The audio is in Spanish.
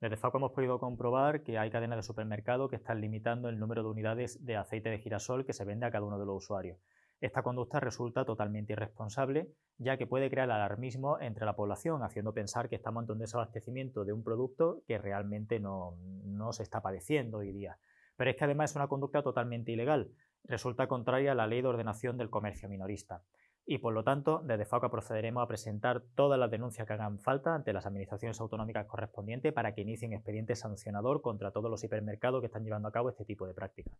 Desde FACO hemos podido comprobar que hay cadenas de supermercado que están limitando el número de unidades de aceite de girasol que se vende a cada uno de los usuarios. Esta conducta resulta totalmente irresponsable, ya que puede crear alarmismo entre la población, haciendo pensar que estamos ante un desabastecimiento de un producto que realmente no, no se está padeciendo hoy día. Pero es que además es una conducta totalmente ilegal, resulta contraria a la Ley de Ordenación del Comercio Minorista y por lo tanto desde FACA procederemos a presentar todas las denuncias que hagan falta ante las administraciones autonómicas correspondientes para que inicien expediente sancionador contra todos los hipermercados que están llevando a cabo este tipo de prácticas.